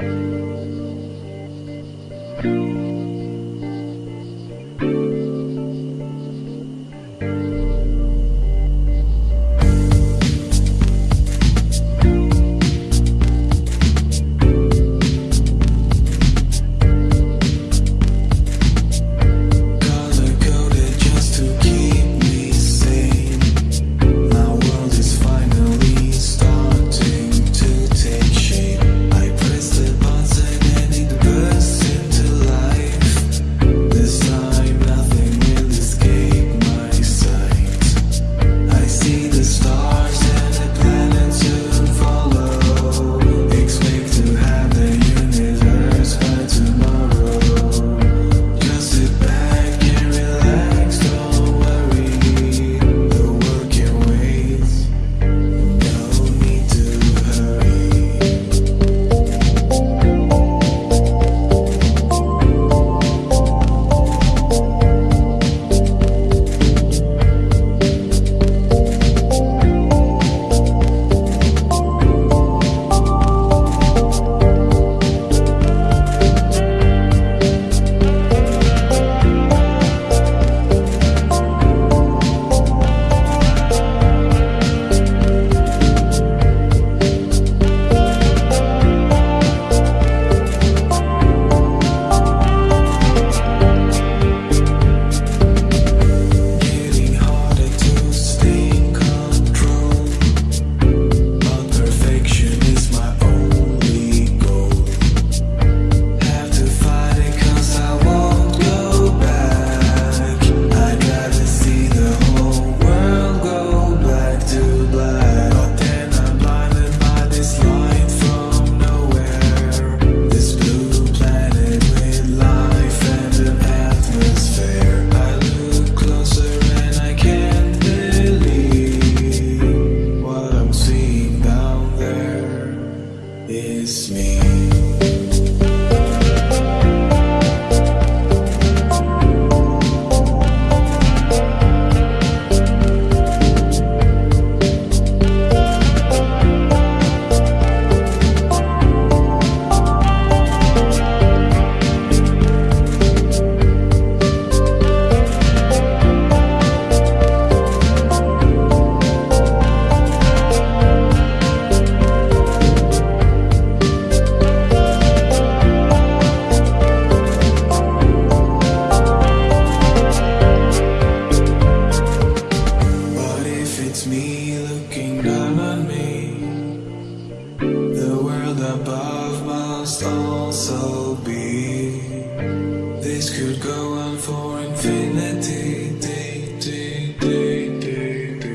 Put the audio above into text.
Thank you. Miss me. above must also be. This could go on for infinity. Do, do, do,